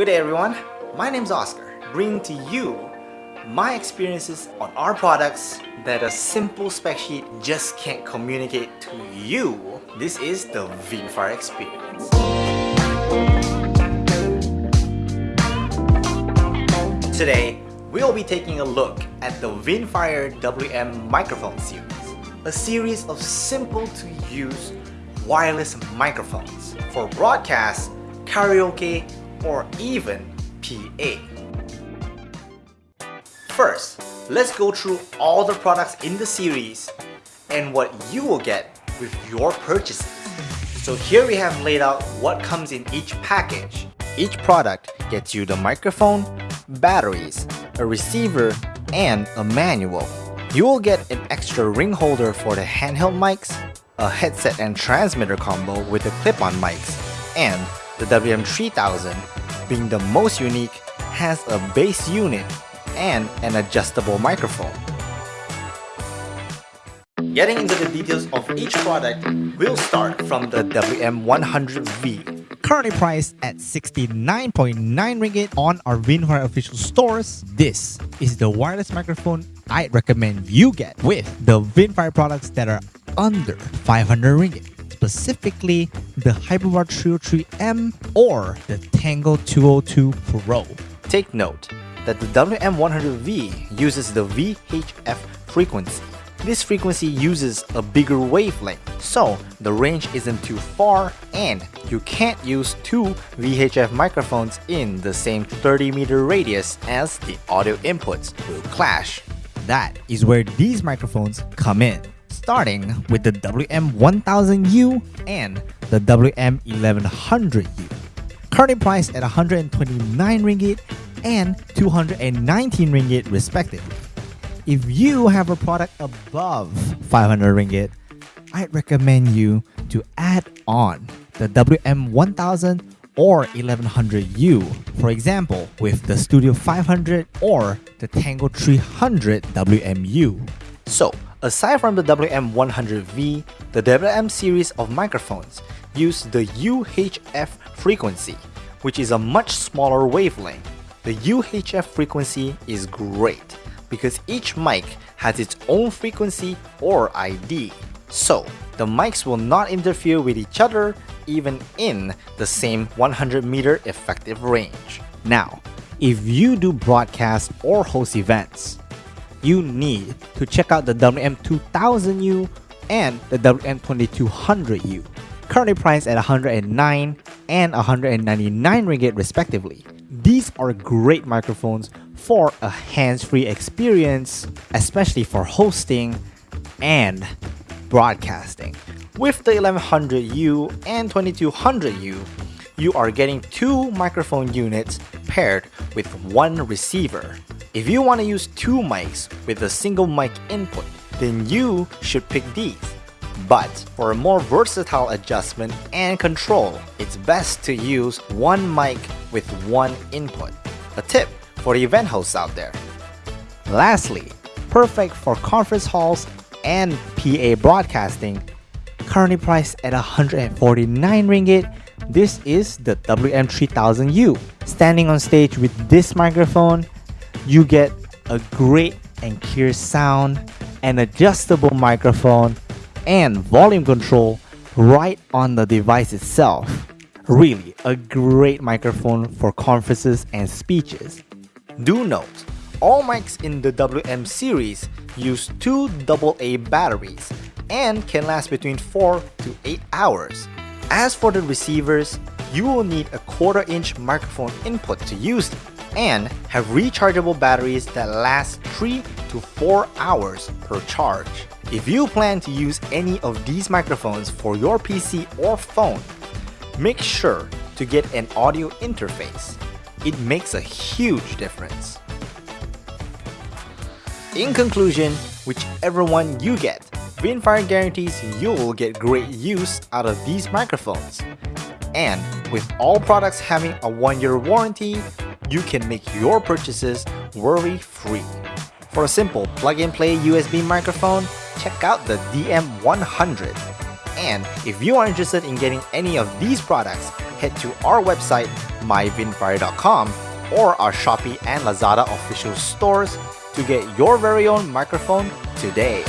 Good day everyone, my name is Oscar, bringing to you my experiences on our products that a simple spec sheet just can't communicate to you. This is the Vinnfier experience. Today, we'll be taking a look at the Vinnfier WM microphone series, a series of simple to use wireless microphones for broadcast, karaoke, or even PA. First, let's go through all the products in the series and what you will get with your purchases. So here we have laid out what comes in each package. Each product gets you the microphone, batteries, a receiver, and a manual. You will get an extra ring holder for the handheld mics, a headset and transmitter combo with the clip-on mics, and the WM3000, being the most unique, has a base unit and an adjustable microphone. Getting into the details of each product, we'll start from the WM100V. Currently priced at 69.9 ringgit on our Vinnfier official stores, this is the wireless microphone I'd recommend you get with the Vinnfier products that are under 500 ringgit, specifically the HyperBar 303M or the Tango 202 Pro. Take note that the WM100V uses the VHF frequency. This frequency uses a bigger wavelength, so the range isn't too far and you can't use two VHF microphones in the same 30 meter radius as the audio inputs will clash. That is where these microphones come in, starting with the WM1000U and the WM1100U. Currently priced at 129 ringgit and 219 ringgit respectively. If you have a product above 500 ringgit, I'd recommend you to add on the WM1000 or 1100U, for example, with the Studio 500 or the Tango 300 WMU. So, aside from the WM100V, the WM series of microphones use the UHF frequency, which is a much smaller wavelength. The UHF frequency is great because each mic has its own frequency or ID. So, the mics will not interfere with each other even in the same 100 meter effective range. Now, if you do broadcast or host events, you need to check out the WM2000U and the WM2200U, currently priced at 109 and 199 ringgit respectively. These are great microphones for a hands-free experience, especially for hosting and broadcasting. With the 1100U and 2200U, you are getting two microphone units paired with one receiver. If you want to use two mics with a single mic input, then you should pick these. But for a more versatile adjustment and control, it's best to use one mic with one input. A tip for the event hosts out there. Lastly, perfect for conference halls and PA broadcasting, currently priced at 149 ringgit, this is the WM3000U. Standing on stage with this microphone, you get a great and clear sound, an adjustable microphone, and volume control right on the device itself. Really, a great microphone for conferences and speeches. Do note, all mics in the WM series use two AA batteries and can last between 4 to 8 hours. As for the receivers, you will need a quarter inch microphone input to use them and have rechargeable batteries that last 3 to 4 hours per charge. If you plan to use any of these microphones for your PC or phone, make sure to get an audio interface. It makes a huge difference. In conclusion, whichever one you get, Vinnfier guarantees you'll get great use out of these microphones. And with all products having a one-year warranty, you can make your purchases worry-free. For a simple plug-and-play USB microphone, check out the DM100. And if you are interested in getting any of these products head to our website myvinfire.com or our Shopee and Lazada official stores to get your very own microphone today.